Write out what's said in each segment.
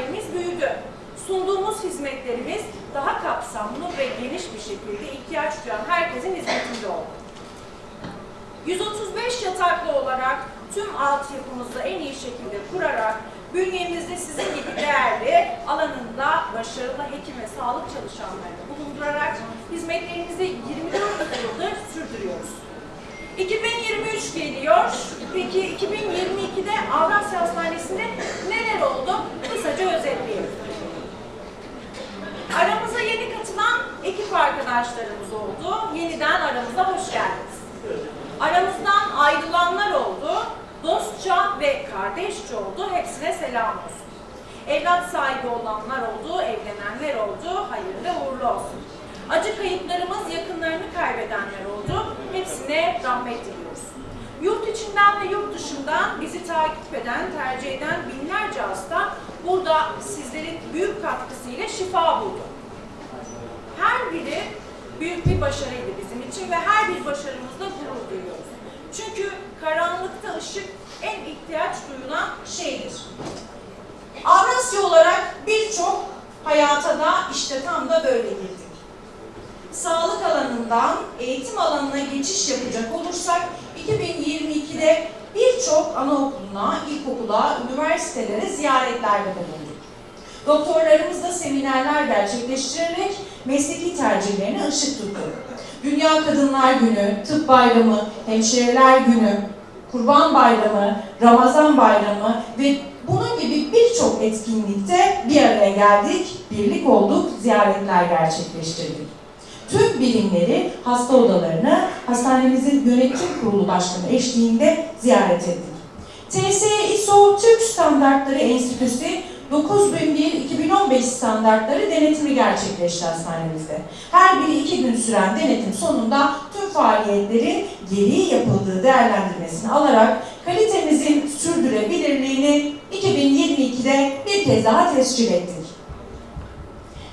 ailemiz büyüdü. Sunduğumuz hizmetlerimiz daha kapsamlı ve geniş bir şekilde ihtiyaç duyan herkesin hizmetinde oldu. 135 yataklı olarak tüm altyapımızı en iyi şekilde kurarak bünyemizde sizin gibi değerli alanında başarılı hekim ve sağlık çalışanlarını bulundurarak hizmetlerimizi 24 yıldır sürdürüyoruz. 2023 geliyor. Peki 2022'de Avrasya Hastanesi'nde neler oldu? Kısaca özetleyelim. Aramıza yeni katılan ekip arkadaşlarımız oldu. Yeniden aramıza hoş geldiniz. Aramızdan ayrılanlar oldu. Dostça ve kardeşçe oldu. Hepsine selam olsun. Evlat sahibi olanlar oldu, evlenenler oldu. Hayırlı uğurlu olsun. Acı kayıplarımız yakınlarını kaybedenler oldu. Hepsine rahmet diliyoruz. Yurt içinden ve yurt dışından bizi takip eden, tercih eden binlerce hasta burada sizlerin büyük katkısıyla şifa buldu. Her biri büyük bir başarıydı bizim için ve her bir başarımızla gurur duyuyoruz. Çünkü karanlıkta ışık en ihtiyaç duyulan şeydir. Avrasya olarak birçok hayata da işte tam da böyle girdik. Sağlık alanından eğitim alanına geçiş yapacak olursak 2022'de birçok anaokuluna, ilkokula, üniversitelere ziyaretlerde bulunduk. Doktorlarımızla seminerler gerçekleştirerek mesleki tercihlerine ışık tuttu. Dünya Kadınlar Günü, Tıp Bayramı, Hemşireler Günü, Kurban Bayramı, Ramazan Bayramı ve bunun gibi birçok etkinlikte bir araya geldik, birlik olduk, ziyaretler gerçekleştirdik. Tüm birimleri, hasta odalarını hastanemizin yönetim kurulu başkanı eşliğinde ziyaret ettik. TSE ISO Türk Standartları Enstitüsü 9001-2015 standartları denetimi gerçekleşti hastanemizde. Her biri iki gün süren denetim sonunda tüm faaliyetlerin geri yapıldığı değerlendirmesini alarak kalitemizin sürdürülebilirliğini 2022'de bir kez daha tescil ettik.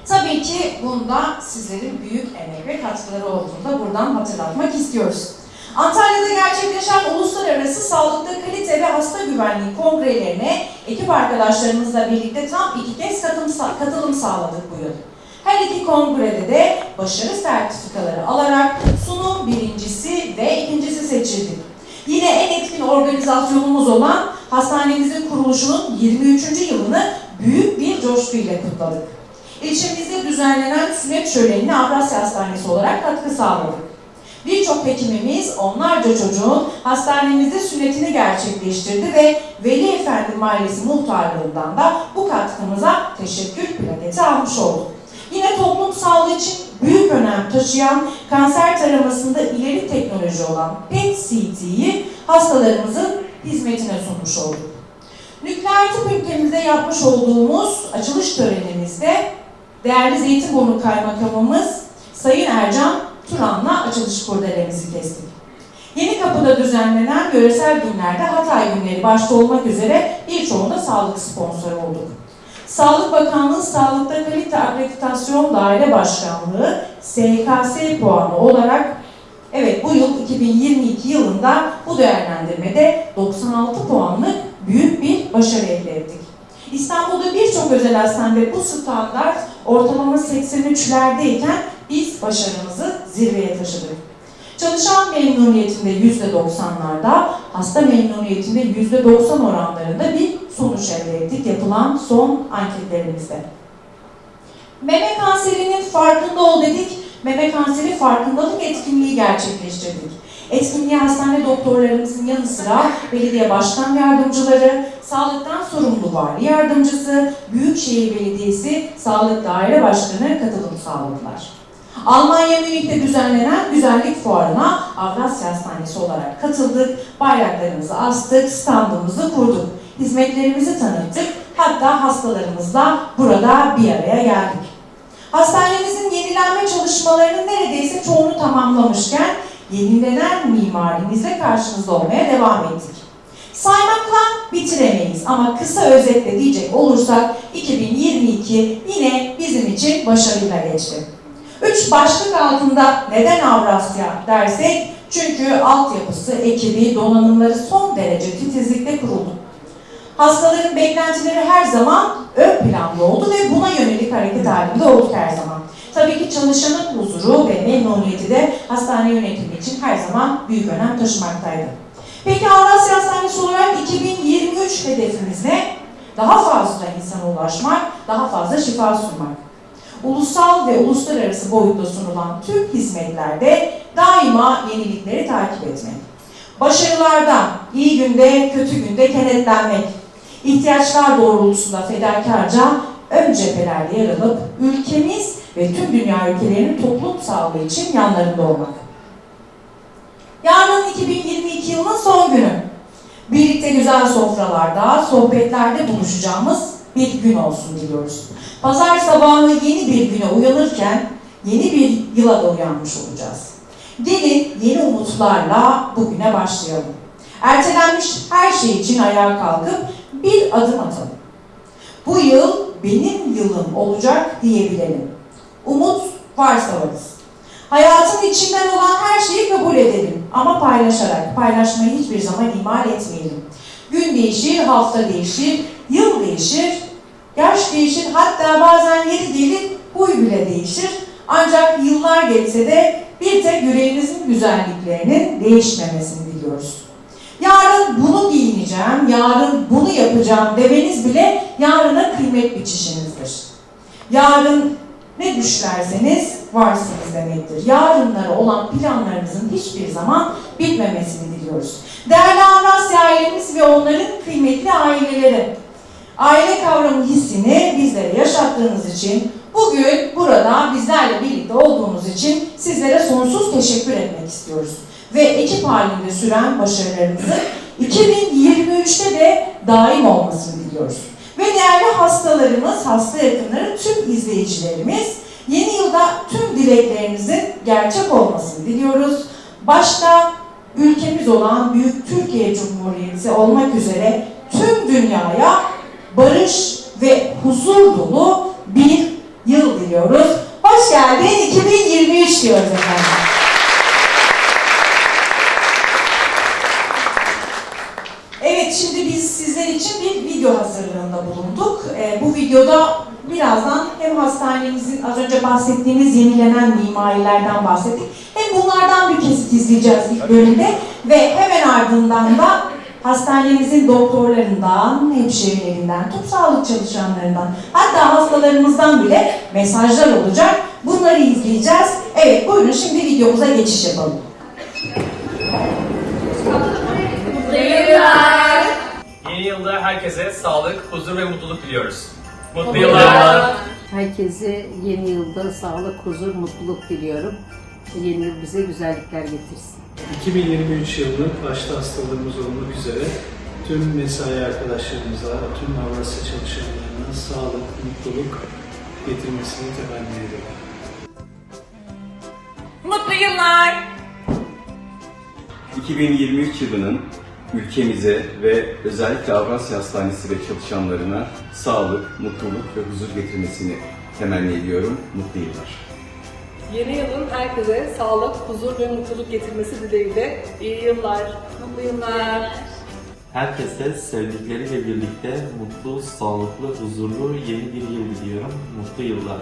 Tabii ki bunda sizlerin büyük emek ve katkıları olduğunu da buradan hatırlatmak istiyoruz. Antalya'da gerçekleşen uluslararası sağlıkta kalite ve hasta güvenliği kongrelerine ekip arkadaşlarımızla birlikte tam iki kez katılım, katılım sağladık bu yıl. Her iki kongrede de başarı sertifikaları alarak sunum birincisi ve ikincisi seçildik. Yine en etkin organizasyonumuz olan hastanemizin kuruluşunun 23. yılını büyük bir coşkuyla kutladık. İlçemizde düzenlenen sünnet şölenine Avrasya Hastanesi olarak katkı sağladık. Birçok hekimimiz onlarca çocuğun hastanemizde sünnetini gerçekleştirdi ve Veli Efendi Mahallesi muhtarlığından da bu katkımıza teşekkür plaketi almış olduk. Yine toplum sağlığı için büyük önem taşıyan kanser taramasında ileri teknoloji olan PET-CT'yi hastalarımızın hizmetine sunmuş olduk. Nükleer tıp ülkemizde yapmış olduğumuz açılış törenimizde değerli Zeytinburnu Kaymakamımız Sayın Ercan Turan'la açılış kurdelemizi kestik. Yeni Kapı'da düzenlenen yöresel günlerde Hatay günleri başta olmak üzere birçoğunda sağlık sponsoru olduk. Sağlık Bakanlığı Sağlıkta Kalite Akreditasyon Daire Başkanlığı SKS puanı olarak evet bu yıl 2022 yılında bu değerlendirmede 96 puanlık büyük bir başarı elde ettik. İstanbul'da birçok özel hastanede bu standart ortalama 83'lerdeyken biz başarımızı zirveye taşıdık. Çalışan memnuniyetinde %90'larda, hasta memnuniyetinde %90 oranlarında bir sonuç elde ettik yapılan son anketlerimizde. Meme kanserinin farkında ol dedik. Meme kanseri farkındalık etkinliği gerçekleştirdik. Etkinliğe hastane doktorlarımızın yanı sıra belediye başkan yardımcıları, sağlıktan sorumlu vali yardımcısı, Büyükşehir Belediyesi Sağlık Daire Başkanı katılım sağladılar. Almanya Münih'te düzenlenen güzellik fuarına Avrasya Hastanesi olarak katıldık, bayraklarımızı astık, standımızı kurduk, hizmetlerimizi tanıttık, hatta hastalarımızla burada bir araya geldik. Hastanemizin yenilenme çalışmalarının neredeyse çoğunu tamamlamışken yenilenen mimarimizle karşınızda olmaya devam ettik. Saymakla bitiremeyiz ama kısa özetle diyecek olursak 2022 yine bizim için başarıyla geçti. Üç başlık altında neden Avrasya dersek çünkü altyapısı, ekibi, donanımları son derece titizlikle kuruldu. Hastaların beklentileri her zaman ön planda oldu ve buna yönelik hareket halinde olduk her zaman. Tabii ki çalışanın huzuru ve memnuniyeti de hastane yönetimi için her zaman büyük önem taşımaktaydı. Peki Avrasya Hastanesi olarak 2023 hedefimiz ne? Daha fazla insana ulaşmak, daha fazla şifa sunmak. Ulusal ve uluslararası boyutta sunulan tüm hizmetlerde daima yenilikleri takip etmek. Başarılarda, iyi günde, kötü günde kenetlenmek. İhtiyaçlar doğrultusunda fedakarca ön cephelerde yer alıp ülkemiz ve tüm dünya ülkelerinin toplum sağlığı için yanlarında olmak. Yarın 2022 yılının son günü. Birlikte güzel sofralarda, sohbetlerde buluşacağımız bir gün olsun diliyoruz. Pazar sabahı yeni bir güne uyanırken yeni bir yıla da uyanmış olacağız. Gelin yeni umutlarla bugüne başlayalım. Ertelenmiş her şey için ayağa kalkıp bir adım atalım. Bu yıl benim yılım olacak diyebilelim. Umut varsa varız. Hayatın içinden olan her şeyi kabul edelim ama paylaşarak, paylaşmayı hiçbir zaman ihmal etmeyelim. Gün değişir, hafta değişir, yıl değişir, yaş değişir, hatta bazen yeri gelir huy bile değişir. Ancak yıllar geçse de bir tek yüreğinizin güzelliklerinin değişmemesini diliyoruz. Yarın bunu giyineceğim, yarın bunu yapacağım demeniz bile yarına kıymet biçişinizdir. Yarın ne düşlerseniz varsınız demektir. Yarınlara olan planlarınızın hiçbir zaman bitmemesini diliyoruz. Değerli Avrasya ailemiz ve onların kıymetli aileleri, aile kavramı hissini bizlere yaşattığınız için, bugün burada bizlerle birlikte olduğunuz için sizlere sonsuz teşekkür etmek istiyoruz. Ve ekip halinde süren başarılarımızın 2023'te de daim olmasını diliyoruz. Ve değerli hastalarımız, hasta yakınları, tüm izleyicilerimiz yeni yılda tüm dileklerinizin gerçek olmasını diliyoruz. Başta ülkemiz olan Büyük Türkiye Cumhuriyeti olmak üzere tüm dünyaya barış ve huzur dolu bir yıl diliyoruz. Hoş geldin 2023 diyoruz efendim. Evet şimdi biz sizler için bir video hazırlığında bulunduk. Ee, bu videoda birazdan hem hastanemizin az önce bahsettiğimiz yenilenen mimarilerden bahsettik. Hem bunlardan bir kesit izleyeceğiz ilk bölümde ve hemen ardından da hastanemizin doktorlarından, hemşirelerinden, tüm sağlık çalışanlarından, hatta hastalarımızdan bile mesajlar olacak. Bunları izleyeceğiz. Evet buyurun şimdi videomuza geçiş yapalım. Yeni yılda herkese sağlık, huzur ve mutluluk diliyoruz. Mutlu yıllar. Herkese yeni yılda sağlık, huzur, mutluluk diliyorum. Yeni yıl bize güzellikler getirsin. 2023 yılının başta hastalarımız olmak üzere tüm mesai arkadaşlarımıza, tüm Avrasya çalışanlarına sağlık, mutluluk getirmesini temenni ediyorum. Mutlu yıllar! 2023 yılının ülkemize ve özellikle Avrasya Hastanesi ve çalışanlarına sağlık, mutluluk ve huzur getirmesini temenni ediyorum. Mutlu yıllar. Yeni yılın herkese sağlık, huzur ve mutluluk getirmesi dileğiyle iyi yıllar, mutlu yıllar. Herkese sevdikleriyle birlikte mutlu, sağlıklı, huzurlu yeni bir yıl diliyorum. Mutlu yıllar.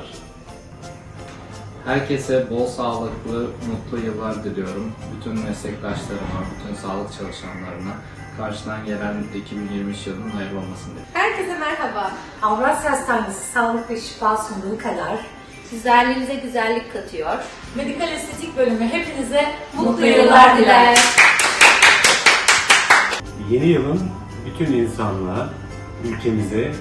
Herkese bol sağlıklı, mutlu yıllar diliyorum. Bütün meslektaşlarıma, bütün sağlık çalışanlarına karşıdan gelen 2023 yılının hayırlı olmasını dilerim. Herkese merhaba. Avrasya Hastanesi sağlık ve şifa sunduğu kadar Güzelliğinize güzellik katıyor. medikal estetik bölümü hepinize Mutlu mutlu yıllar diler. Yeni yılın bütün insanlığa, ülkemize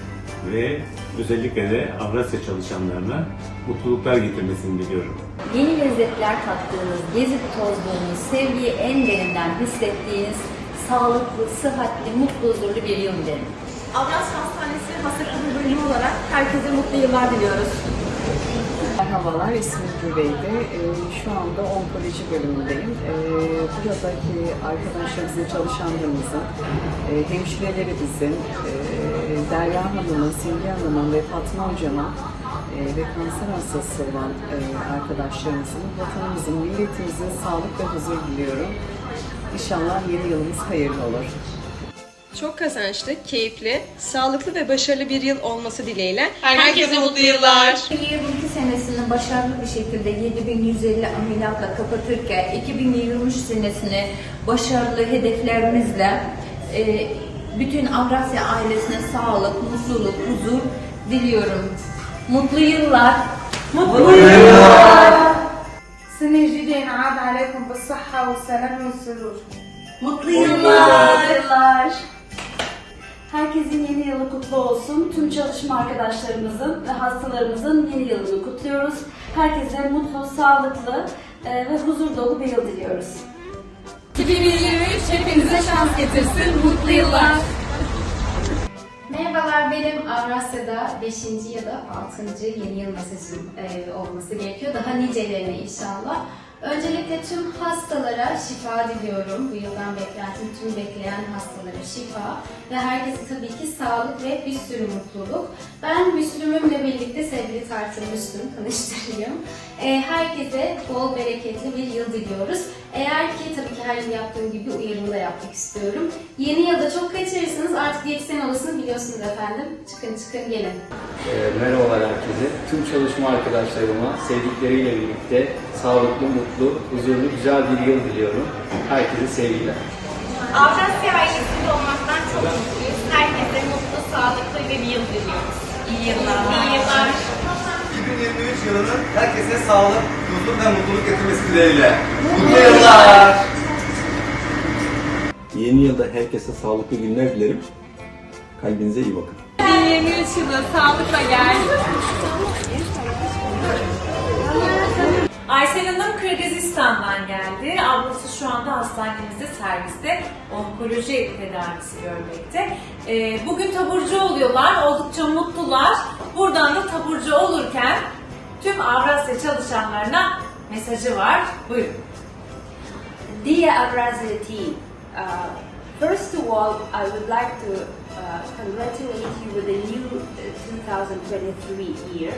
ve özellikle de Avrasya çalışanlarına mutluluklar getirmesini diliyorum. Yeni lezzetler tattığınız, gezip tozduğunuz, sevgiyi en derinden hissettiğiniz, sağlıklı, sıhhatli, mutlu, huzurlu bir yıl dilerim. Avrasya Hastanesi Hasta Kadın Bölümü olarak herkese mutlu yıllar diliyoruz. Merhabalar, ismim Güveyde. Ee, şu anda onkoloji bölümündeyim. Ee, buradaki arkadaşlarımızın, çalışanlarımızın, e, hemşirelerimizin, e, Derya Hanım'ın, Simge Hanım'ın ve Fatma Hocam'ın e, ve kanser hastası olan e, arkadaşlarımızın, vatanımızın, milletimizin sağlık ve huzur diliyorum. İnşallah yeni yılımız hayırlı olur. Çok kazançlı, keyifli, sağlıklı ve başarılı bir yıl olması dileğiyle Herkese mutlu yıllar. 2022 senesini başarılı bir şekilde 7150 ameliyatla kapatırken 2023 senesini başarılı hedeflerimizle e, bütün Avrasya ailesine sağlık, mutluluk, huzur diliyorum. Mutlu yıllar. Mutlu yıllar. سنة جديدة ينعاد عليكم بالصحة والسلام والسرور Mutlu yıllar. Herkesin yeni yılı kutlu olsun. Tüm çalışma arkadaşlarımızın ve hastalarımızın yeni yılını kutluyoruz. Herkese mutlu, sağlıklı e, ve huzur dolu bir yıl diliyoruz. 2023 hepinize şans getirsin. Mutlu yıllar. Merhabalar benim Avrasya'da 5. ya da 6. yeni yıl mesajım e, olması gerekiyor. Daha nicelerine inşallah. Öncelikle tüm hastalara şifa diliyorum. Bu yıldan beklentim tüm bekleyen hastalara şifa. Ve herkese tabii ki sağlık ve bir sürü mutluluk. Ben Müslüm'ümle birlikte sevgili tartım Müslüm tanıştırayım. E, herkese bol bereketli bir yıl diliyoruz. Eğer ki tabii ki her yıl yaptığım gibi uyarımı da yapmak istiyorum. Yeni yılda çok kaçırırsınız artık diyetisyen olasını biliyorsunuz efendim. Çıkın çıkın gelin. Ee, merhabalar herkese. Tüm çalışma arkadaşlarıma sevdikleriyle birlikte sağlıklı, mutlu, huzurlu, güzel bir yıl diliyorum. Herkese sevgiler. Avrasya ailesinde olmaktan çok mutluyuz. Herkese mutlu, sağlıklı bir yıl diliyoruz. İyi yıllar. İyi yıllar. 2023 yılının herkese sağlık, huzur ve mutluluk getirmesi dileğiyle. Mutlu yıllar! Yeni yılda herkese sağlıklı günler dilerim. Kalbinize iyi bakın. 2023 yılı sağlıkla gel. Aysel Hanım Kırgızistan'dan geldi. Ablası şu anda hastanemizde serviste onkoloji tedavisi görmekte. Ee, bugün taburcu oluyorlar, oldukça mutlular. Buradan da taburcu olurken tüm Avrasya çalışanlarına mesajı var. Buyurun. Dear Avrazia team, uh, first of all, I would like to uh, congratulate you with the new uh, 2023 year.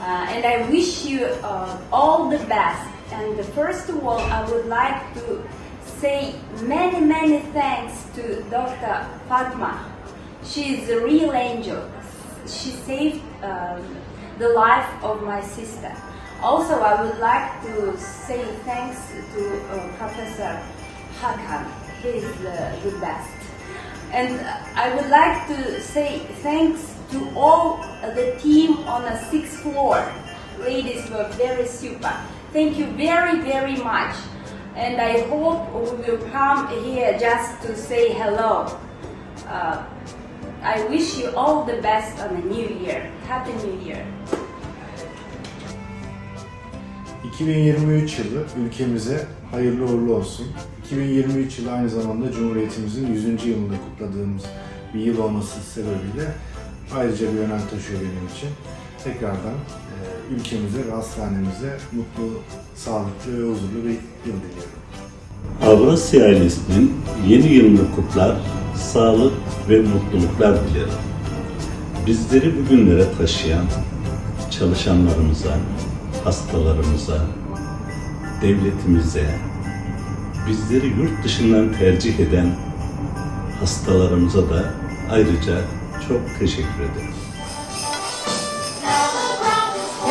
Uh, and I wish you uh, all the best. And first of all, I would like to say many, many thanks to Dr. Fatma. She is a real angel. She saved um, the life of my sister. Also, I would like to say thanks to uh, Professor Hakan. He is the, the best. And I would like to say thanks to all the team on the sixth floor. Ladies were very super. Thank you very, very much. And I hope we will come here just to say hello. Uh, I wish you all the best on the new year. Happy New Year. 2023 yılı ülkemize hayırlı uğurlu olsun. 2023 yılı aynı zamanda Cumhuriyetimizin 100. yılını kutladığımız bir yıl olması sebebiyle ayrıca bir önem taşıyor benim için. Tekrardan e, ülkemize ve hastanemize mutlu, sağlıklı ve huzurlu bir yıl diliyorum. Avrasya ailesinin yeni yılını kutlar, sağlık ve mutluluklar dilerim. Bizleri bugünlere taşıyan çalışanlarımıza, hastalarımıza, devletimize, bizleri yurt dışından tercih eden hastalarımıza da ayrıca çok teşekkür ederim.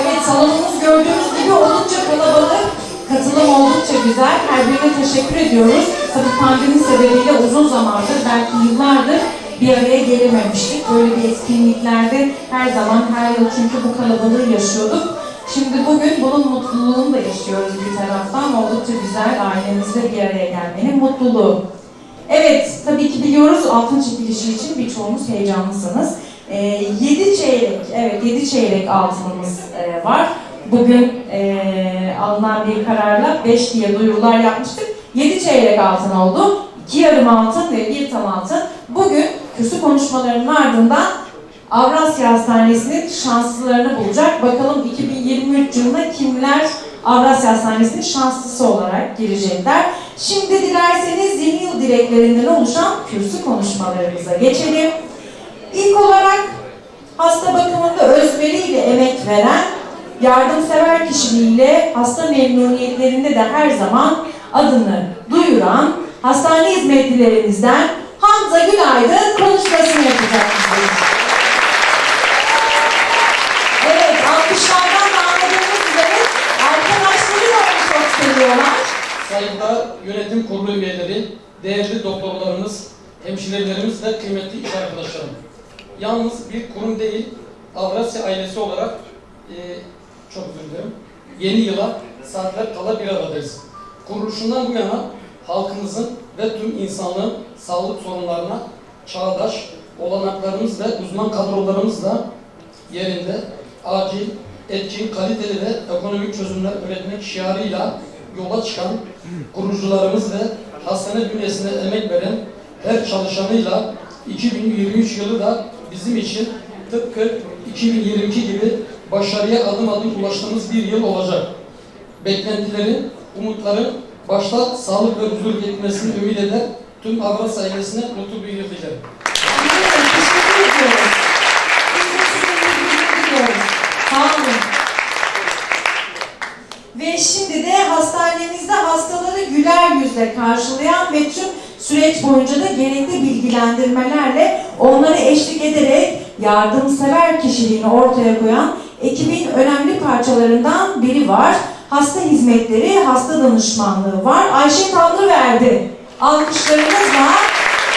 Evet salonumuz gördüğünüz gibi oldukça kalabalık. Katılım oldukça güzel. Her birine teşekkür ediyoruz. Tabii pandemi sebebiyle uzun zamandır, belki yıllardır bir araya gelememiştik. Böyle bir etkinliklerde her zaman, her yıl çünkü bu kalabalığı yaşıyorduk. Şimdi bugün bunun mutluluğunu da yaşıyoruz bir taraftan. Oldukça güzel ailemizle bir araya gelmenin mutluluğu. Evet, tabii ki biliyoruz altın çekilişi için birçoğunuz heyecanlısınız. 7 çeyrek, evet 7 çeyrek altınımız e, var. Bugün e, alınan bir kararla 5 diye duyurular yapmıştık. 7 çeyrek altın oldu. 2 yarım altın ve 1 tam altın. Bugün kürsü konuşmalarının ardından Avrasya Hastanesi'nin şanslılarını bulacak. Bakalım 2023 yılında kimler Avrasya Hastanesi'nin şanslısı olarak girecekler. Şimdi dilerseniz yeni yıl dileklerinden oluşan kürsü konuşmalarımıza geçelim. İlk olarak hasta bakımında özveriyle emek veren, yardımsever kişiliğiyle hasta memnuniyetlerinde de her zaman adını duyuran hastane hizmetlilerimizden Hamza Günaydın konuşmasını yapacak bize. Evet, alkışlardan da anladığımız üzere arkadaşları da onu çok seviyorlar. Saygıdeğer yönetim kurulu üyeleri, değerli doktorlarımız, hemşirelerimiz ve kıymetli iş arkadaşlarım. Yalnız bir kurum değil, Avrasya ailesi olarak e, çok özür dilerim, yeni yıla saatler kala bir aradayız. Kuruluşundan bu yana halkımızın ve tüm insanlığın sağlık sorunlarına çağdaş olanaklarımız ve uzman kadrolarımızla yerinde acil, etkin, kaliteli ve ekonomik çözümler üretmek şiarıyla yola çıkan kurucularımız ve hastane bünyesine emek veren her çalışanıyla 2023 yılı da bizim için tıpkı 2022 gibi başarıya adım adım ulaştığımız bir yıl olacak. Beklentilerin, umutların başta sağlık ve huzur getirmesini ümit eder tüm Avrasya ailesine mutlu bir yıl dilerim. Biz de size teşekkür ediyoruz. Sağ olun. Ve şimdi de hastanemizde hastaları güler yüzle karşılayan ve tüm süreç boyunca da gerekli bilgilendirmelerle onları eşlik ederek yardımsever kişiliğini ortaya koyan ekibin önemli parçalarından biri var. Hasta hizmetleri, hasta danışmanlığı var. Ayşe Tanrıverdi alkışlarımızla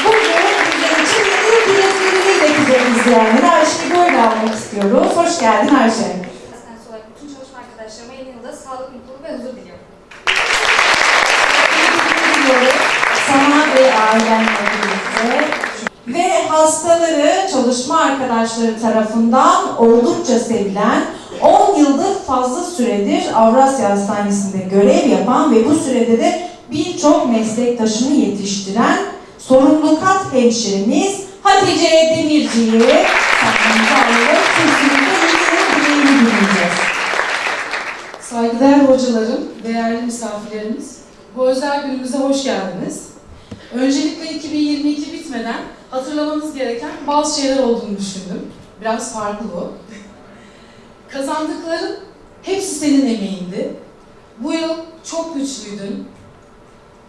bugün bizler için yeni yıl dilekleriyle bize izleyenleri Ayşe'yi böyle almak istiyoruz. Hoş geldin Ayşe. Hastanesi olarak bütün çalışma arkadaşlarıma yeni yılda sağlık, mutluluk ve huzur diliyorum. diliyoruz. Ve hastaları çalışma arkadaşları tarafından oldukça sevilen 10 yıldır fazla süredir Avrasya Hastanesi'nde görev yapan ve bu sürede de birçok meslektaşını yetiştiren sorumlu kat hemşiremiz Hatice Demirci'yi sahnemize alarak kesinlikle dinleyeceğiz. Saygıdeğer hocalarım, değerli misafirlerimiz, bu özel günümüze hoş geldiniz. Öncelikle 2022 bitmeden hatırlamanız gereken bazı şeyler olduğunu düşündüm. Biraz farklı bu. Kazandıkların hepsi senin emeğindi. Bu yıl çok güçlüydün.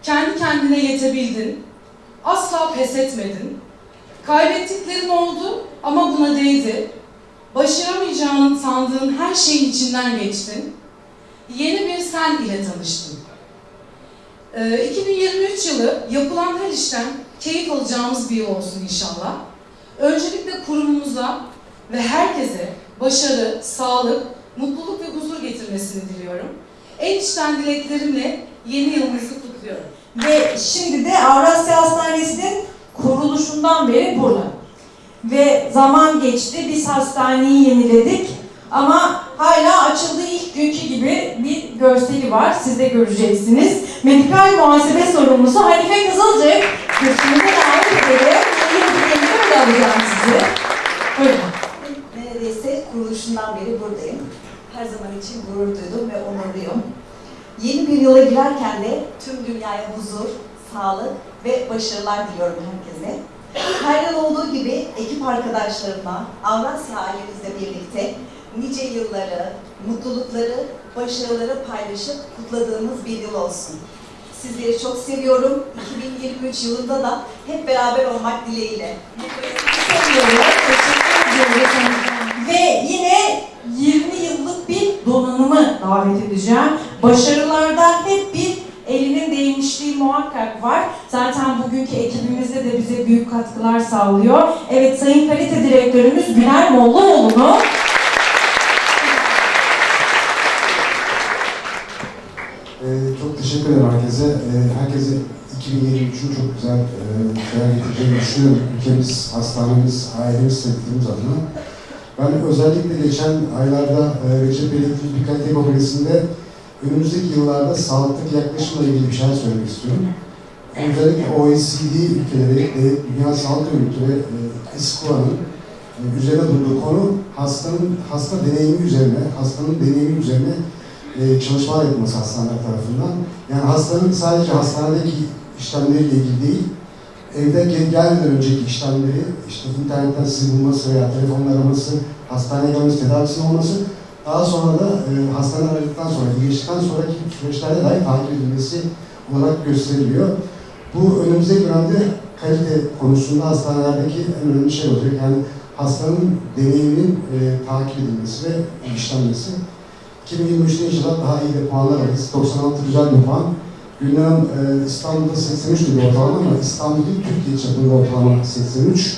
Kendi kendine yetebildin. Asla pes etmedin. Kaybettiklerin oldu ama buna değdi. Başaramayacağını sandığın her şeyin içinden geçtin yeni bir sen ile tanıştım. Ee, 2023 yılı yapılan her işten keyif alacağımız bir yıl olsun inşallah. Öncelikle kurumumuza ve herkese başarı, sağlık, mutluluk ve huzur getirmesini diliyorum. En içten dileklerimle yeni yılımızı kutluyorum. Ve şimdi de Avrasya Hastanesi'nin kuruluşundan beri burada. Ve zaman geçti, biz hastaneyi yeniledik. Ama hala açıldığı ilk günkü gibi bir görseli var, siz de göreceksiniz. Medikal muhasebe sorumlusu Hanife Kızılcık. Kürsümüze davet edelim. Yeni bir böyle alacağım sizi. Buyurun. Neredeyse kuruluşundan beri buradayım. Her zaman için gurur duydum ve onurluyum. Yeni bir yıla girerken de tüm dünyaya huzur, sağlık ve başarılar diliyorum herkese. Her yıl olduğu gibi ekip arkadaşlarımla, Avrasya ailemizle birlikte nice yılları, mutlulukları, başarıları paylaşıp kutladığımız bir yıl olsun. Sizleri çok seviyorum. 2023 yılında da hep beraber olmak dileğiyle. Teşekkür ediyoruz. Ve yine 20 yıllık bir donanımı davet edeceğim. başarılarda hep bir elinin değmişliği muhakkak var. Zaten bugünkü ekibimizde de bize büyük katkılar sağlıyor. Evet Sayın Kalite Direktörümüz Güler Mollaoğlu'nu çok teşekkür ederim herkese. Ee, herkese 2023'ün çok güzel e, şeyler getireceğini düşünüyorum. Ülkemiz, hastanemiz, ailemiz, sevdiğimiz adına. Ben özellikle geçen aylarda e, Recep Belediye bir kalite kongresinde önümüzdeki yıllarda sağlıktaki yaklaşımla ilgili bir şeyler söylemek istiyorum. Özellikle OECD ülkeleri, e, Dünya Sağlık Örgütü ve e, e, üzerine durduğu konu hastanın hasta deneyimi üzerine, hastanın deneyimi üzerine e, çalışmalar yapılması hastaneler tarafından. Yani hastanın sadece hastanedeki işlemleriyle ilgili değil, evde gel- gelmeden önceki işlemleri, işte internetten sizi bulması veya telefonla araması, hastaneye gelmesi, tedavisinin olması, daha sonra da e, hastane aradıktan sonra, geçtikten sonraki süreçlerde dahi takip edilmesi olarak gösteriliyor. Bu önümüzdeki dönemde kalite konusunda hastanelerdeki en önemli şey olacak. Yani hastanın deneyiminin e, takip edilmesi ve işlenmesi. 2023'te inşallah daha iyi de puanlar alırız. 96 güzel bir puan. Hanım e, İstanbul'da 83 dedi ortalama ama İstanbul değil Türkiye çapında ortalama 83.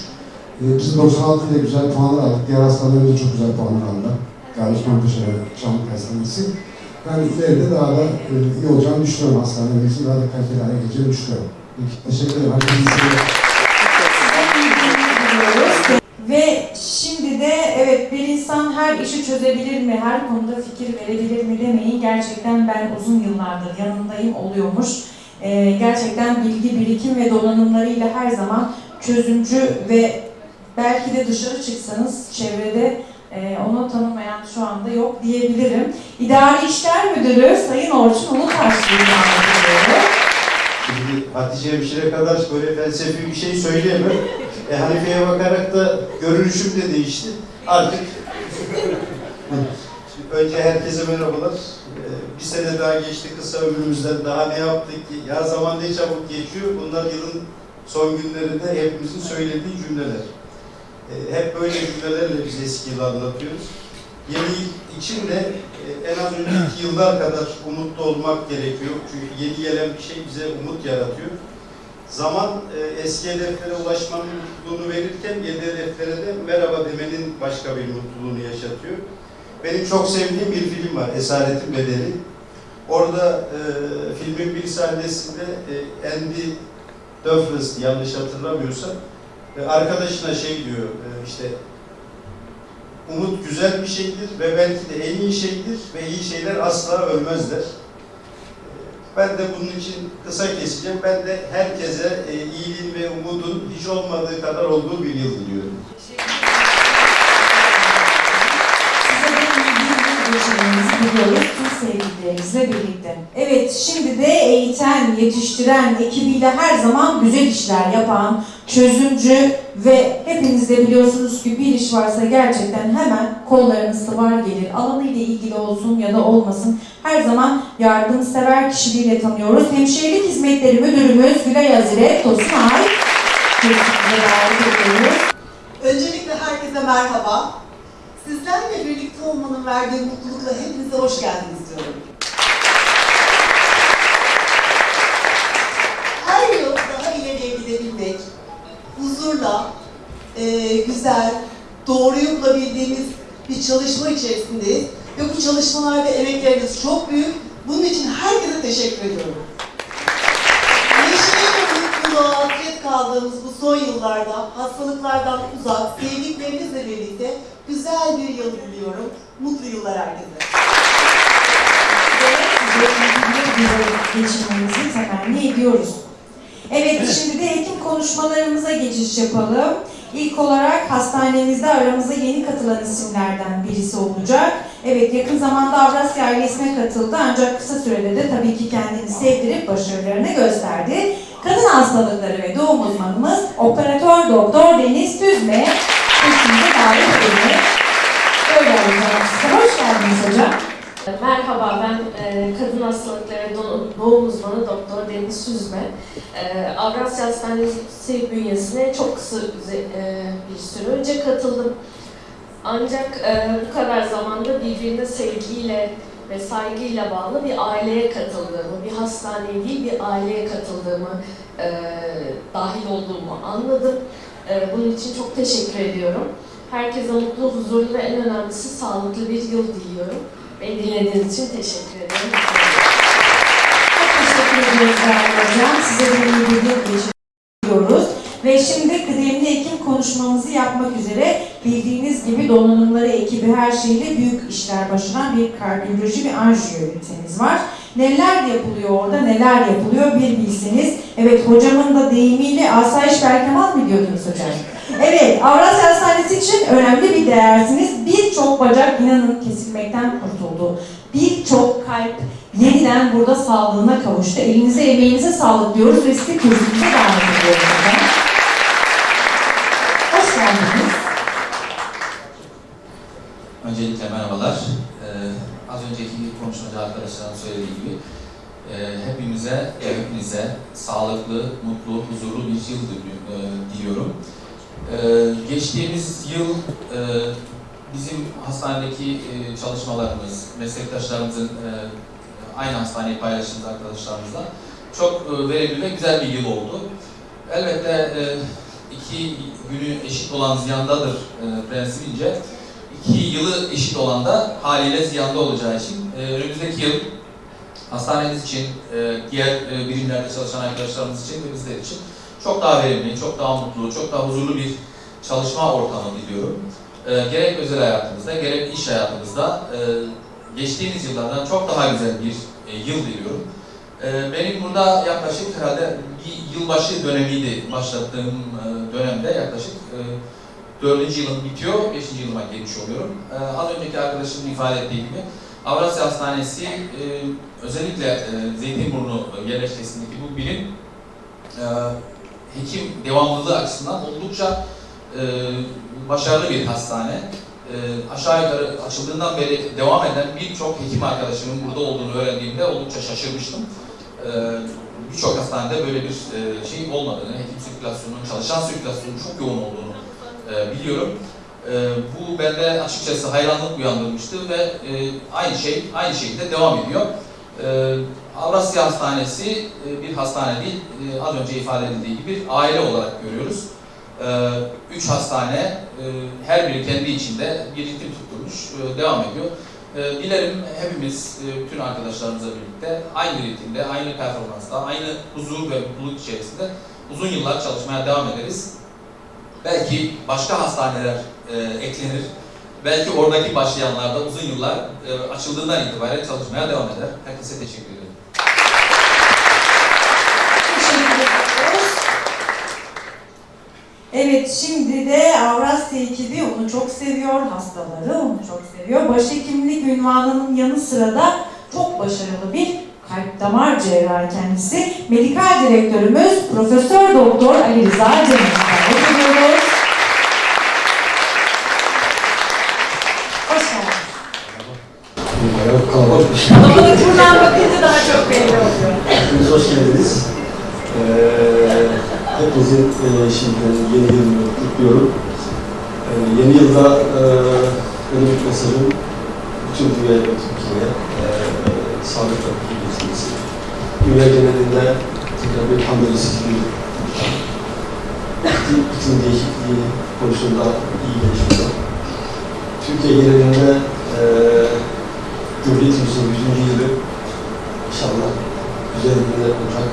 E, biz 96 ile güzel puanlar aldık. Diğer hastanelerimiz çok güzel puanlar aldı. Gayet Mantaş'a Çamlık Hastanesi. Ben ileride daha da e, iyi olacağını düşünüyorum hastanelerimizin. Daha da kaliteli hale geleceğini düşünüyorum. Teşekkür ederim. Herkese iyi seyirler. Ve şimdi de evet bir insan her işi çözebilir mi, her konuda fikir verebilir mi demeyin. Gerçekten ben uzun yıllardır yanındayım oluyormuş. Ee, gerçekten bilgi birikim ve donanımlarıyla her zaman çözümcü ve belki de dışarı çıksanız çevrede e, onu tanımayan şu anda yok diyebilirim. İdari İşler Müdürü Sayın Orçun Ulutaşlı'yı ediyorum. Şimdi Hatice Hemşire kadar böyle felsefi bir şey söyleyemem. E, Hanife'ye bakarak da görünüşüm de değişti. Artık önce herkese merhabalar. E, bir sene daha geçti kısa ömrümüzden. Daha ne yaptık ki? Ya zaman ne çabuk geçiyor. Bunlar yılın son günlerinde hepimizin söylediği cümleler. E, hep böyle cümlelerle biz eski yılı anlatıyoruz. Yeni yıl için de e, en az önceki yıllar kadar umutlu olmak gerekiyor. Çünkü yeni gelen bir şey bize umut yaratıyor. Zaman e, eski hedeflere ulaşmanın mutluluğunu verirken yeni hedeflere de merhaba demenin başka bir mutluluğunu yaşatıyor. Benim çok sevdiğim bir film var, Esaretin Bedeli. Orada e, filmin bir sahnesinde e, Andy Dufresne yanlış hatırlamıyorsam e, arkadaşına şey diyor e, işte umut güzel bir şeydir ve belki de en iyi şeydir ve iyi şeyler asla ölmezler. Ben de bunun için kısa keseceğim. Ben de herkese e, iyiliğin ve umudun hiç olmadığı kadar olduğu bir yıl diliyorum. Size de iyi geçirmenizi diliyoruz tüm sevdiklerinizle birlikte. Evet, şimdi de eğiten, yetiştiren, ekibiyle her zaman güzel işler yapan, çözümcü ve hepiniz de biliyorsunuz ki bir iş varsa gerçekten hemen kollarınız sıvar gelir. Alanıyla ilgili olsun ya da olmasın her zaman yardımsever kişiliğiyle tanıyoruz. Hemşirelik Hizmetleri Müdürümüz Gülay Azire davet ediyoruz. Öncelikle herkese merhaba. Sizlerle birlikte olmanın verdiği mutlulukla hepinize hoş geldiniz diyorum. Her yıl daha ileriye gidebilmek, huzurla, e, güzel, doğruyu bulabildiğimiz bir çalışma içerisindeyiz. Ve bu çalışmalarda emekleriniz çok büyük. Bunun için herkese teşekkür ediyorum. Neşeye ve mutluluğa hasret kaldığımız bu son yıllarda hastalıklardan uzak, sevdiklerinizle birlikte güzel bir yıl diliyorum. Mutlu yıllar herkese. geçirmenizi temenni ediyoruz. Evet, şimdi de hekim konuşmalarımıza geçiş yapalım. İlk olarak hastanemizde aramıza yeni katılan isimlerden birisi olacak. Evet, yakın zamanda Avrasya ailesine katıldı ancak kısa sürede de tabii ki kendini sevdirip başarılarını gösterdi. Kadın hastalıkları ve doğum uzmanımız Operatör Doktor Deniz Tüzme. Hepinize davet edelim. Böyle alacağım. Hoş geldiniz hocam. Merhaba, ben e, kadın hastalıkları do- doğum uzmanı Doktor Deniz Süzme. E, Avrasya Hastanesi bünyesine çok kısa e, bir süre önce katıldım. Ancak e, bu kadar zamanda birbirine sevgiyle ve saygıyla bağlı bir aileye katıldığımı, bir hastaneye değil bir aileye katıldığımı, e, dahil olduğumu anladım. E, bunun için çok teşekkür ediyorum. Herkese mutlu, huzurlu ve en önemlisi sağlıklı bir yıl diliyorum. Beni dinlediğiniz için teşekkür ederim. Teşekkür ediyoruz Değerli Hocam. Size de iyi bir yıl geçiriyoruz. Ve şimdi kıdemli hekim konuşmamızı yapmak üzere bildiğiniz gibi donanımları ekibi her şeyle büyük işler başaran bir kardiyoloji ve anjiyo ünitemiz var. Neler yapılıyor orada, neler yapılıyor bir bilseniz. Evet hocamın da deyimiyle asayiş Berkemal mı diyordunuz hocam? Evet, Avrasya Hastanesi için önemli bir değersiniz. Birçok bacak inanın kesilmekten kurtuldu. Birçok kalp yeniden burada sağlığına kavuştu. Elinize emeğinize sağlık diyoruz sizi kürsümüze davet ediyoruz hocam. Hoş geldiniz. Öncelikle merhabalar. Ee, az önceki konuşmacı arkadaşların söylediği gibi e, hepimize, hepinize sağlıklı, mutlu, huzurlu bir yıl dili- e, diliyorum. Ee, geçtiğimiz yıl e, bizim hastanedeki e, çalışmalarımız, meslektaşlarımızın e, aynı hastaneyi paylaştığımız arkadaşlarımızla çok e, verimli ve güzel bir yıl oldu. Elbette e, iki günü eşit olan ziyandadır e, prensibince iki yılı eşit olan da haliyle ziyanda olacağı için e, önümüzdeki yıl hastanemiz için, e, diğer e, birimlerde çalışan arkadaşlarımız için ve bizler için çok daha verimli, çok daha mutlu, çok daha huzurlu bir çalışma ortamı diliyorum. E, gerek özel hayatımızda, gerek iş hayatımızda e, geçtiğimiz yıllardan çok daha güzel bir e, yıl diliyorum. E, benim burada yaklaşık herhalde bir yılbaşı dönemiydi başlattığım e, dönemde yaklaşık e, dördüncü yılım bitiyor, beşinci yılıma girmiş oluyorum. Ee, az önceki arkadaşımın ifade ettiği gibi Avrasya Hastanesi e, özellikle e, Zeytinburnu yerleşkesindeki bu birim e, hekim devamlılığı açısından oldukça e, başarılı bir hastane. E, aşağı yukarı açıldığından beri devam eden birçok hekim arkadaşımın burada olduğunu öğrendiğimde oldukça şaşırmıştım. E, birçok hastanede böyle bir e, şey olmadığını, hekim sirkülasyonunun, çalışan sirkülasyonun çok yoğun olduğunu e, biliyorum. E, bu bende açıkçası hayranlık uyandırmıştı ve e, aynı şey aynı şekilde devam ediyor. E, Avrasya Hastanesi e, bir hastane değil, e, az önce ifade edildiği gibi bir aile olarak görüyoruz. E, üç hastane, e, her biri kendi içinde bir ritim tutturmuş, e, devam ediyor. E, dilerim hepimiz, e, bütün arkadaşlarımızla birlikte aynı ritimde, aynı performansta, aynı huzur ve mutluluk içerisinde uzun yıllar çalışmaya devam ederiz. Belki başka hastaneler e, eklenir. Belki oradaki başlayanlar uzun yıllar e, açıldığından itibaren çalışmaya devam eder. Herkese teşekkür ederim. Evet şimdi de Avrasya ekibi onu çok seviyor, hastaları onu çok seviyor. Başhekimlik ünvanının yanı sıra da çok başarılı bir kalp damar cerrahı kendisi. Medikal direktörümüz Profesör Doktor Ali Rıza Cemil. Davet ediyoruz. Hoş geldiniz. Kalabalık buradan bakınca daha çok belli oluyor. Hepiniz hoş geldiniz. Ee, hepinizin e, şimdi yeni yılını kutluyorum. Ee, yeni yılda e, benim mesajım bütün dünya ve Türkiye'ye e, sağlıkla geçmesi. Dünya genelinde tekrar bir pandemi bir iklim, iklim değişikliği konusunda iyi gelişmeler. Türkiye genelinde e, Cumhuriyetimizin 100. yılı güzel günler olacak.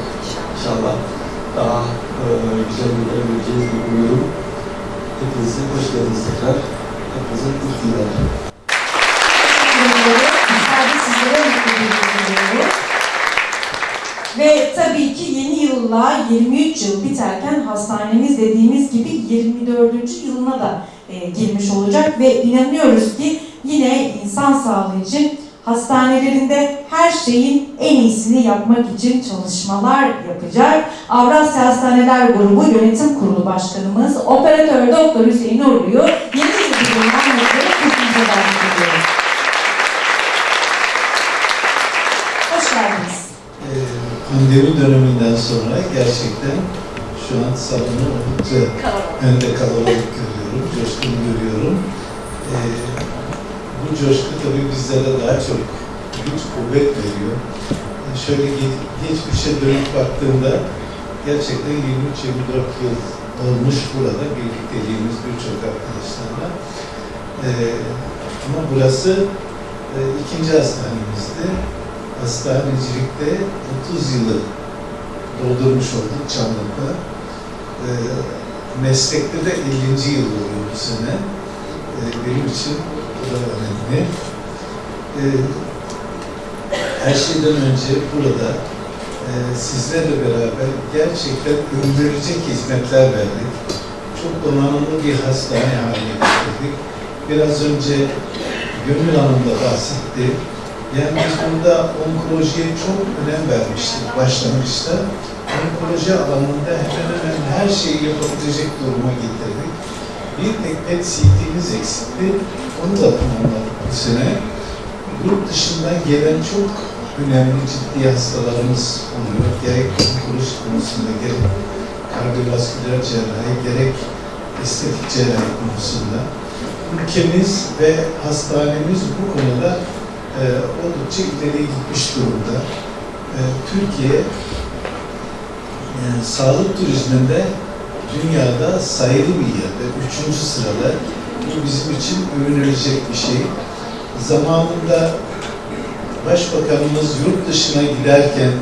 İnşallah daha e, güzel günler göreceğiz diye umuyorum. Hepinize hoş geldiniz tekrar. Hepinize iyi günler. Ve tabii ki yeni yılla 23 yıl biterken hastanemiz dediğimiz gibi 24. yılına da e, girmiş olacak ve inanıyoruz ki yine insan sağlığı için hastanelerinde her şeyin en iyisini yapmak için çalışmalar yapacak. Avrasya Hastaneler Grubu Yönetim Kurulu Başkanımız Operatör Doktor Hüseyin Uğurlu'yu yeni yıl yılından mutlu kutluca davet ediyoruz. Hoş geldiniz. Ee, pandemi döneminden sonra gerçekten şu an salonu oldukça önde kalabalık görüyorum, coşkun görüyorum. Ee, bu coşku tabii bizlere daha çok güç, kuvvet veriyor. Şöyle ge- geçmişe dönüp baktığımda gerçekten 23-24 yıl olmuş burada birlikteliğimiz birçok arkadaşlarla. Ee, ama burası e, ikinci hastanemizdi. Hastanecilikte 30 yılı doldurmuş olduk Çamlık'ta. Ee, meslekte de 50. yıl oluyor bu sene. Ee, benim için önemli. Ee, her şeyden önce burada e, sizlerle beraber gerçekten ömürleyecek hizmetler verdik. Çok donanımlı bir hastane haline getirdik. Biraz önce Gönül Hanım da bahsetti. Yani biz burada onkolojiye çok önem vermiştik başlangıçta. Onkoloji alanında hemen hemen her şeyi yapabilecek duruma getirdik. Bir tek PET CT'miz eksikti. Onu da tamamladık bu sene. Yurt dışından gelen çok önemli ciddi hastalarımız oluyor. Gerek onkoloji konusunda, gerek kardiyovasküler cerrahi, gerek estetik cerrahi konusunda. Ülkemiz ve hastanemiz bu konuda e, oldukça ileri gitmiş durumda. E, Türkiye e, sağlık turizminde dünyada sayılı bir yerde, üçüncü sırada. Bu bizim için övünülecek bir şey. Zamanında Başbakanımız yurt dışına giderken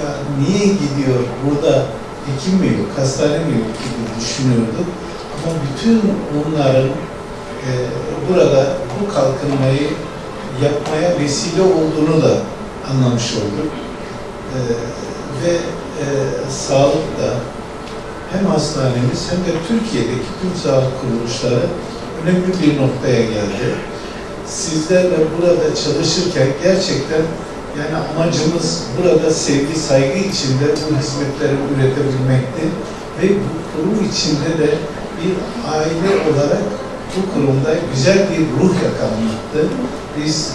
ya niye gidiyor, burada hekim mi yok, hastane mi yok gibi düşünüyorduk. Ama bütün onların e, burada bu kalkınmayı yapmaya vesile olduğunu da anlamış olduk. E, ve e, sağlıkta hem hastanemiz hem de Türkiye'deki tüm sağlık kuruluşları önemli bir noktaya geldi. Sizlerle burada çalışırken gerçekten yani amacımız burada sevgi, saygı içinde bu hizmetleri üretebilmekti ve bu kurum içinde de bir aile olarak bu kurumda güzel bir ruh yakalamaktı. Biz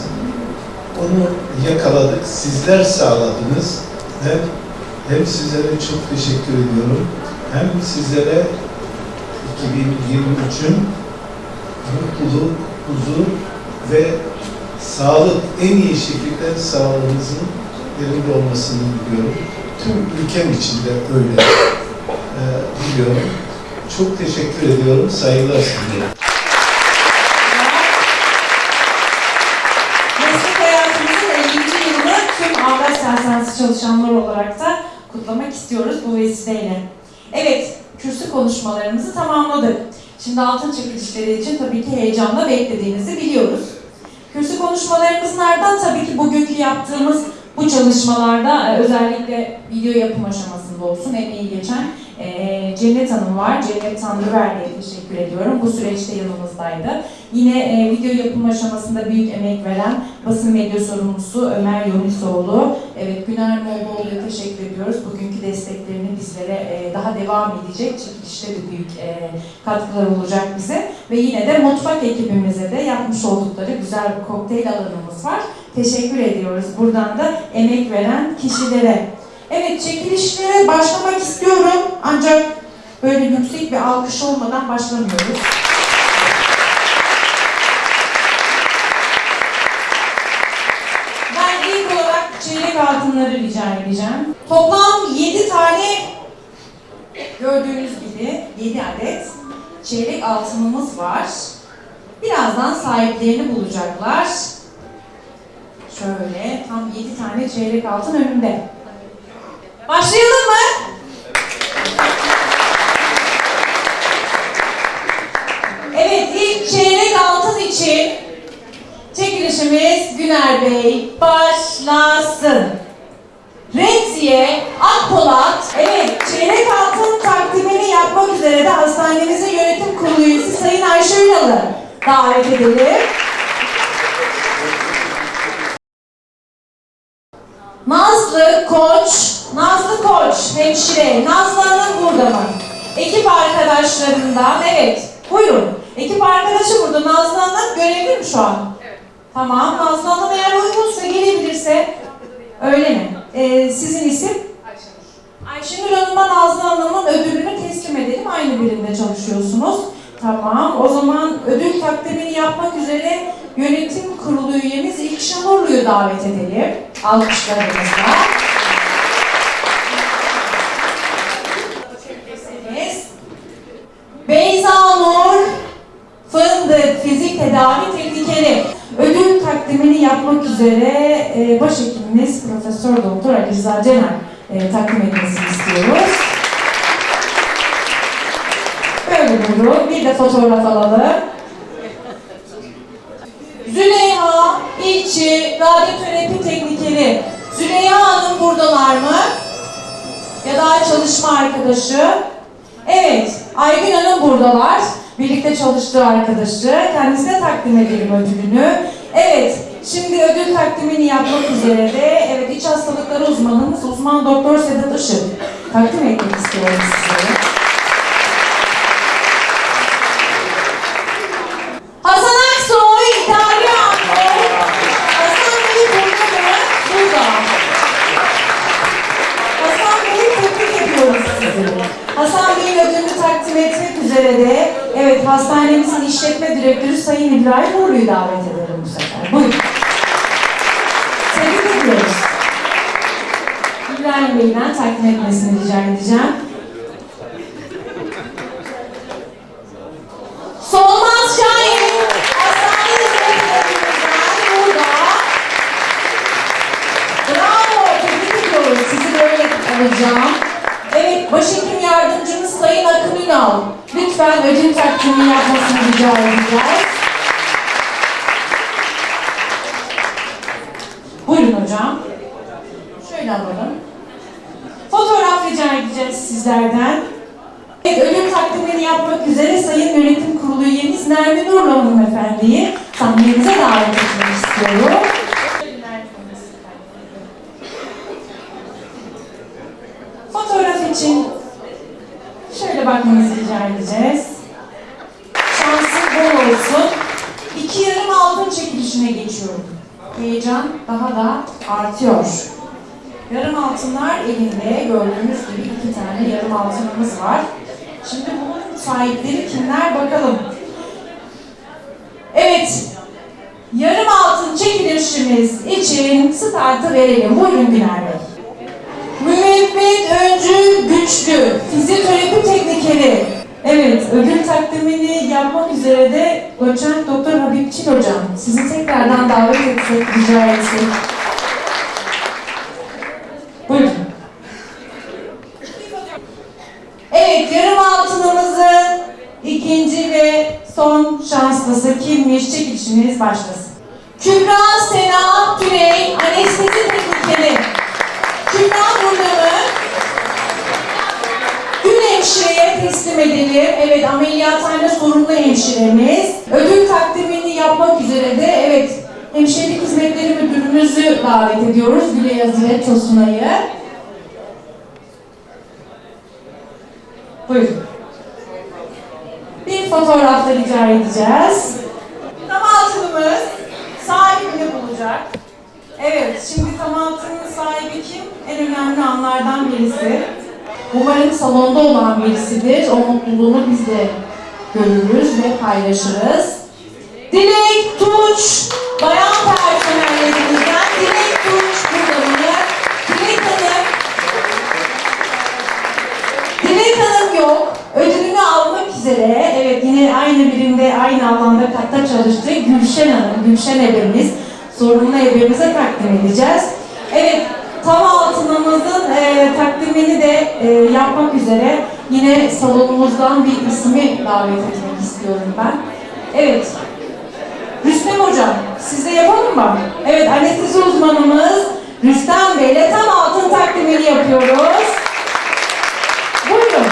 onu yakaladık, sizler sağladınız. Hem, hem sizlere çok teşekkür ediyorum, hem sizlere 2023'ün mutluluk, huzur ve sağlık en iyi şekilde sağlığınızın yerinde olmasını diliyorum. Tüm ülkem için de öyle e, diliyorum. Çok teşekkür ediyorum. Saygılar sunuyorum. Meslek hayatımızın 50. yılını tüm Avras Hastanesi çalışanlar olarak da kutlamak istiyoruz bu vesileyle. Evet, kürsü konuşmalarımızı tamamladık. Şimdi altın çekilişleri için tabii ki heyecanla beklediğinizi biliyoruz. Kürsü konuşmalarımızın ardından tabii ki bugünkü yaptığımız bu çalışmalarda e, özellikle video yapım aşamasında olsun emeği geçen e, Cennet Hanım var. Cennet Tanrıverdi'ye teşekkür ediyorum. Bu süreçte yanımızdaydı. Yine e, video yapım aşamasında büyük emek veren basın medya sorumlusu Ömer Yonisoğlu. Evet Güner Moğoloğlu'ya teşekkür ediyoruz. Bugünkü desteklerini bizlere e, daha devam edecek. Çekilişte de büyük e, katkılar olacak bize. Ve yine de mutfak ekibimize de yapmış oldukları güzel bir kokteyl alanımız var. Teşekkür ediyoruz. Buradan da emek veren kişilere. Evet çekilişlere başlamak istiyorum. Ancak böyle yüksek bir alkış olmadan başlamıyoruz. Ben ilk olarak çeyrek altınları rica edeceğim. Toplam 7 tane gördüğünüz gibi 7 adet çeyrek altınımız var. Birazdan sahiplerini bulacaklar. Şöyle tam 7 tane çeyrek altın önümde. Başlayalım mı? Evet ilk çeyrek altın için çekilişimiz Güner Bey başlasın. Redziye Akpolat, evet çeyrek altın takdimini yapmak üzere de hastanemizin yönetim kurulu üyesi Sayın Ayşe Ünal'ı davet edelim. Nazlı Koç, Nazlı Koç hemşire, Nazlı Hanım burada mı? Ekip arkadaşlarından, evet buyurun. Ekip arkadaşı burada, Nazlı Hanım görevli mi şu an? Evet. Tamam, Nazlı Hanım eğer uygunsa gelebilirse, öyle mi? Ee, sizin isim? Ayşenur Hanım'a Nazlı Hanım'ın ödülünü teslim edelim. Aynı birimde çalışıyorsunuz. Tamam. O zaman ödül takdimini yapmak üzere yönetim kurulu üyemiz İlkşen Orlu'yu davet edelim. Alkışlarımızla. Beyza Nur Fındık Fizik Tedavi Teknikeri ödül takdimini yapmak üzere e, başhekimimiz Profesör Doktor Ali Rıza Cener e, takdim etmesini istiyoruz. Böyle buyurun. Bir de fotoğraf alalım. Züleyha İlçi Radyoterapi Teknikeri. Züleyha Hanım buradalar mı? Ya da çalışma arkadaşı. Evet, Aygün Hanım buradalar. Birlikte çalıştığı arkadaşı. Kendisine takdim edelim ödülünü. Evet, şimdi ödül takdimini yapmak üzere de evet iç hastalıkları uzmanımız uzman doktor Sedat Işık takdim etmek istiyorum size. Üzere de evet hastanemizin işletme direktörü Sayın İbrahim Uğurlu'yu davet ederim bu sefer. Buyurun. Tebrik ediyoruz. İbrahim Bey'den takdim etmesini rica edeceğim. Solmaz Şahin. Hastane hizmetlerimizden burada. Bravo, tebrik ediyoruz. Sizi böyle alacağım. Evet, başhekim yardımcımız Sayın Akın Ünal. Lütfen ödül takdimini yapmasını rica edeceğiz. Buyurun hocam. Şöyle alalım. Fotoğraf rica edeceğiz sizlerden. Evet, ödül takdimini yapmak üzere Sayın Yönetim Kurulu üyemiz Nermin Urla hanımefendiyi sahnemize davet etmek istiyorum. Fotoğraf için şöyle bakmanızı rica edeceğiz. Şansın bol olsun. İki yarım altın çekilişine geçiyorum. Heyecan daha da artıyor. Yarım altınlar elinde gördüğünüz gibi iki tane yarım altınımız var. Şimdi bunun sahipleri kimler bakalım. Evet, yarım altın çekilişimiz için startı verelim. Buyurun Güner Bey. Müebbet Öncü Güçlü, fizyoterapi teknikeri. Evet, ödül takdimini yapmak üzere de doçent Doktor Habib Çil Hocam. Sizi tekrardan davet etsek, rica etsek. Buyurun. Evet, yarım altınımızın ikinci ve son şanslısı kimmiş? Çekilişimiz başlasın. Kübra Sena Güney, anestezi teknikeri. Kübra burada mı? Hemşireye teslim edelim. Evet, ameliyathane sorumlu hemşiremiz. Ödül takdimini yapmak üzere de evet, hemşirelik hizmetleri müdürümüzü davet ediyoruz. Gülay Yazıret Tosunay'ı. Buyurun. Bir fotoğrafla rica edeceğiz. Tam altınımız sahibini bulacak. Evet, şimdi tam altının sahibi kim? En önemli anlardan birisi. Umarım salonda olan birisidir. O mutluluğunu biz de görürüz ve paylaşırız. Dilek Tunç, bayan personellerimizden Dilek Tunç burada mı? Dilek Hanım, Dilek Hanım yok. Ödülünü almak üzere, evet yine aynı birimde, aynı alanda katta çalıştı. Gülşen Hanım, Gülşen ebemiz, sorumlu ebemize takdim edeceğiz. Evet, tam altınımızın e, takdimini de e, yapmak üzere yine salonumuzdan bir ismi davet etmek istiyorum ben. Evet, Rüstem Hocam, siz de yapalım mı? Evet, anestezi uzmanımız Rüstem Bey ile tam altın takdimini yapıyoruz. Buyurun.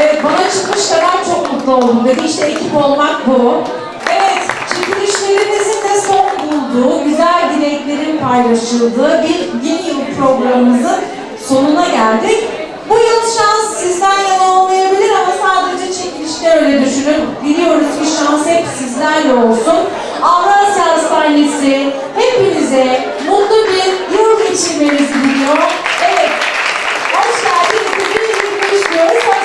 Evet, bana çıkmış kadar çok mutlu oldum dedi. İşte ekip olmak bu. Evet, çekilişlerimizin de son bulduğu, güzel dileklerin paylaşıldığı bir yeni yıl programımızın sonuna geldik. Bu yıl şans sizden yana olmayabilir ama sadece çekilişte öyle düşünün. Biliyoruz ki şans hep sizlerle olsun. Avrasya Hastanesi hepinize mutlu bir yıl geçirmenizi diliyor. Evet, hoş geldiniz. 2023 diyoruz.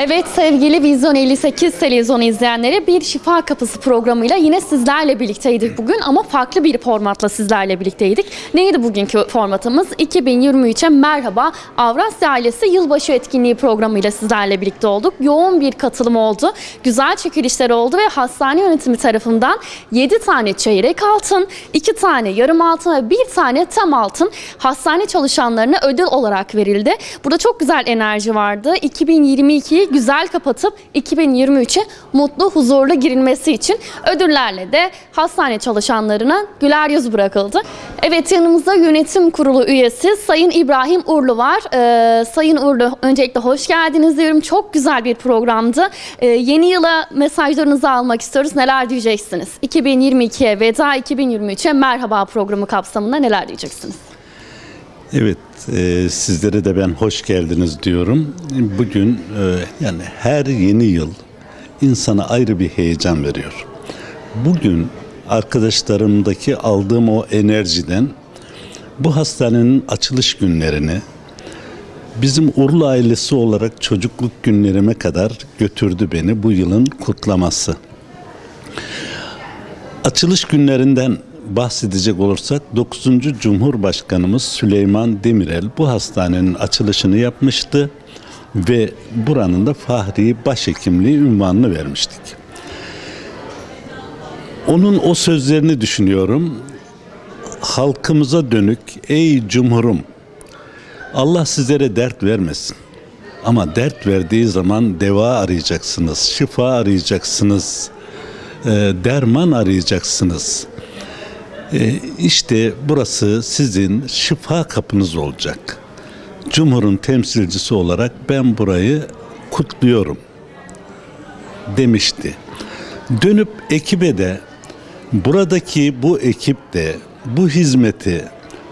Evet sevgili Vizyon 58 televizyonu izleyenleri bir Şifa Kapısı programıyla yine sizlerle birlikteydik bugün ama farklı bir formatla sizlerle birlikteydik. Neydi bugünkü formatımız? 2023'e merhaba Avrasya Ailesi Yılbaşı Etkinliği programıyla sizlerle birlikte olduk. Yoğun bir katılım oldu. Güzel çekilişler oldu ve hastane yönetimi tarafından 7 tane çeyrek altın, 2 tane yarım altın ve 1 tane tam altın hastane çalışanlarına ödül olarak verildi. Burada çok güzel enerji vardı. 2022'yi güzel kapatıp 2023'e mutlu, huzurlu girilmesi için ödüllerle de hastane çalışanlarına güler yüz bırakıldı. Evet yanımızda yönetim kurulu üyesi Sayın İbrahim Urlu var. Ee, Sayın Urlu öncelikle hoş geldiniz diyorum. Çok güzel bir programdı. Ee, yeni yıla mesajlarınızı almak istiyoruz. Neler diyeceksiniz? 2022'ye veda, 2023'e merhaba programı kapsamında neler diyeceksiniz? Evet, e, sizlere de ben hoş geldiniz diyorum. Bugün e, yani her yeni yıl insana ayrı bir heyecan veriyor. Bugün arkadaşlarımdaki aldığım o enerjiden bu hastanenin açılış günlerini bizim Urla ailesi olarak çocukluk günlerime kadar götürdü beni bu yılın kutlaması. Açılış günlerinden bahsedecek olursak 9. Cumhurbaşkanımız Süleyman Demirel bu hastanenin açılışını yapmıştı ve buranın da Fahri Başhekimliği ünvanını vermiştik. Onun o sözlerini düşünüyorum. Halkımıza dönük ey cumhurum Allah sizlere dert vermesin. Ama dert verdiği zaman deva arayacaksınız, şifa arayacaksınız, e, derman arayacaksınız. E, işte burası sizin şifa kapınız olacak. Cumhur'un temsilcisi olarak ben burayı kutluyorum demişti. Dönüp ekibe de buradaki bu ekip de bu hizmeti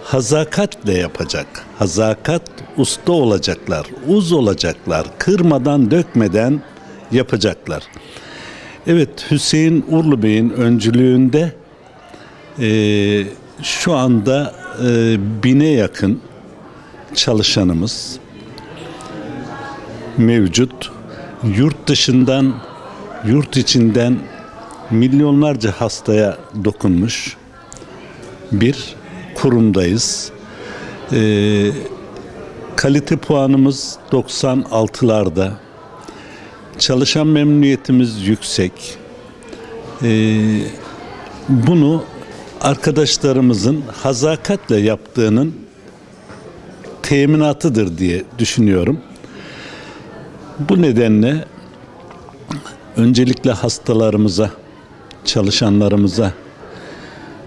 hazakatle yapacak. Hazakat usta olacaklar, uz olacaklar, kırmadan dökmeden yapacaklar. Evet Hüseyin Urlu Bey'in öncülüğünde e, şu anda e, bine yakın çalışanımız mevcut. Yurt dışından, yurt içinden milyonlarca hastaya dokunmuş bir kurumdayız. E, kalite puanımız 96'larda. Çalışan memnuniyetimiz yüksek. E, bunu arkadaşlarımızın hazakatle yaptığının teminatıdır diye düşünüyorum. Bu nedenle öncelikle hastalarımıza, çalışanlarımıza,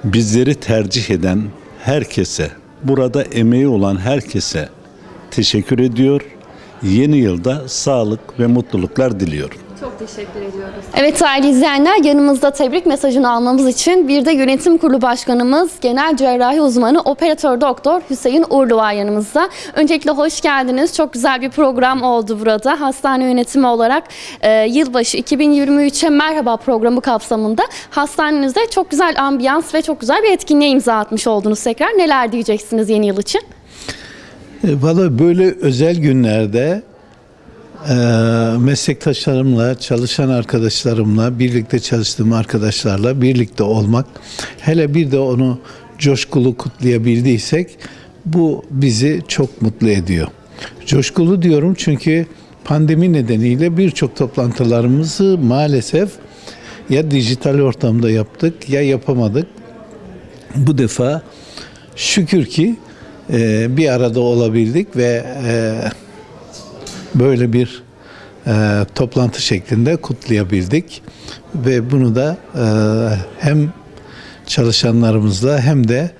bizleri tercih eden herkese, burada emeği olan herkese teşekkür ediyor. Yeni yılda sağlık ve mutluluklar diliyorum. Teşekkür ediyoruz. Evet değerli izleyenler yanımızda tebrik mesajını almamız için bir de yönetim kurulu başkanımız genel cerrahi uzmanı operatör doktor Hüseyin Uğurlu var yanımızda. Öncelikle hoş geldiniz. Çok güzel bir program oldu burada. Hastane yönetimi olarak e, yılbaşı 2023'e merhaba programı kapsamında hastanenizde çok güzel ambiyans ve çok güzel bir etkinliğe imza atmış oldunuz tekrar. Neler diyeceksiniz yeni yıl için? E, Valla böyle özel günlerde meslektaşlarımla, çalışan arkadaşlarımla, birlikte çalıştığım arkadaşlarla birlikte olmak, hele bir de onu coşkulu kutlayabildiysek bu bizi çok mutlu ediyor. Coşkulu diyorum çünkü pandemi nedeniyle birçok toplantılarımızı maalesef ya dijital ortamda yaptık ya yapamadık. Bu defa şükür ki e, bir arada olabildik ve e, böyle bir e, toplantı şeklinde kutlayabildik ve bunu da e, hem çalışanlarımızla hem de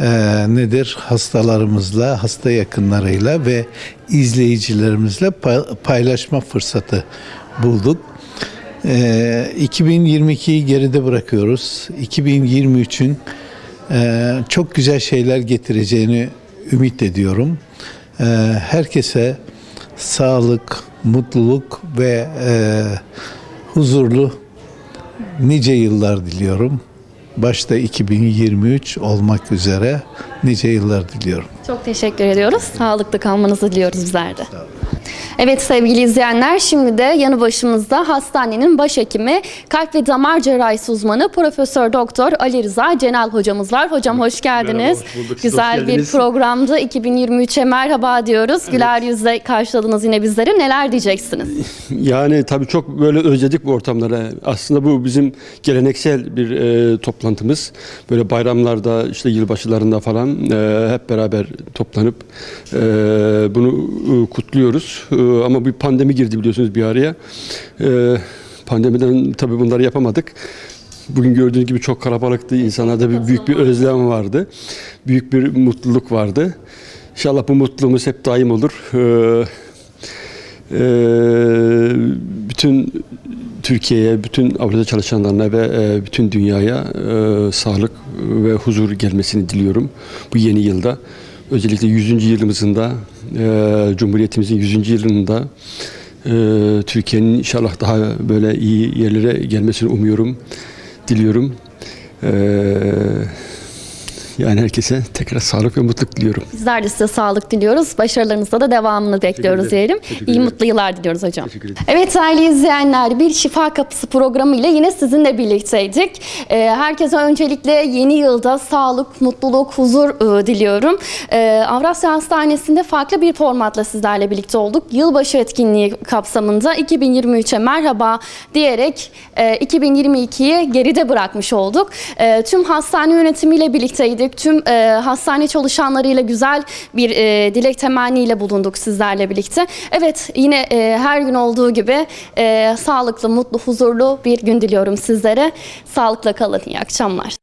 e, nedir hastalarımızla, hasta yakınlarıyla ve izleyicilerimizle pay- paylaşma fırsatı bulduk. E, 2022'yi geride bırakıyoruz. 2023'ün e, çok güzel şeyler getireceğini ümit ediyorum. E, herkese sağlık, mutluluk ve e, huzurlu nice yıllar diliyorum. Başta 2023 olmak üzere nice yıllar diliyorum. Çok teşekkür ediyoruz. Sağlıklı kalmanızı diliyoruz bizler de. Evet sevgili izleyenler şimdi de yanı başımızda hastanenin başhekimi kalp ve damar cerrahisi uzmanı Profesör Doktor Ali Rıza Cenal hocamız var. Hocam hoş geldiniz. Merhaba, hoş bulduk. Güzel hoş bir programdı. 2023'e merhaba diyoruz. Güler yüzle karşıladınız yine bizleri. Neler diyeceksiniz? Yani tabii çok böyle özledik bu ortamları. Aslında bu bizim geleneksel bir e, toplantımız. Böyle bayramlarda işte yılbaşılarında falan e, hep beraber toplanıp e, bunu e, kutluyoruz. E, ama bir pandemi girdi biliyorsunuz bir araya. E, pandemiden tabii bunları yapamadık. Bugün gördüğünüz gibi çok kalabalıktı. İnsanlarda bir büyük bir özlem vardı. Büyük bir mutluluk vardı. İnşallah bu mutluluğumuz hep daim olur. Ee, e, bütün Türkiye'ye, bütün Avrupa'da çalışanlarına ve e, bütün dünyaya e, sağlık ve huzur gelmesini diliyorum bu yeni yılda. Özellikle 100. yılımızında, e, Cumhuriyetimizin 100. yılında e, Türkiye'nin inşallah daha böyle iyi yerlere gelmesini umuyorum, diliyorum. E, yani herkese tekrar sağlık ve mutluluk diliyorum. Bizler de size sağlık diliyoruz. Başarılarınızda da devamını bekliyoruz diyelim. İyi mutlu yıllar diliyoruz hocam. Evet değerli izleyenler bir Şifa Kapısı programı ile yine sizinle birlikteydik. Ee, herkese öncelikle yeni yılda sağlık, mutluluk, huzur e, diliyorum. Ee, Avrasya Hastanesi'nde farklı bir formatla sizlerle birlikte olduk. Yılbaşı etkinliği kapsamında 2023'e merhaba diyerek e, 2022'yi geride bırakmış olduk. E, tüm hastane yönetimiyle birlikteydik. Tüm e, hastane çalışanlarıyla güzel bir e, dilek temenniyle bulunduk sizlerle birlikte. Evet yine e, her gün olduğu gibi e, sağlıklı, mutlu, huzurlu bir gün diliyorum sizlere. Sağlıkla kalın. İyi akşamlar.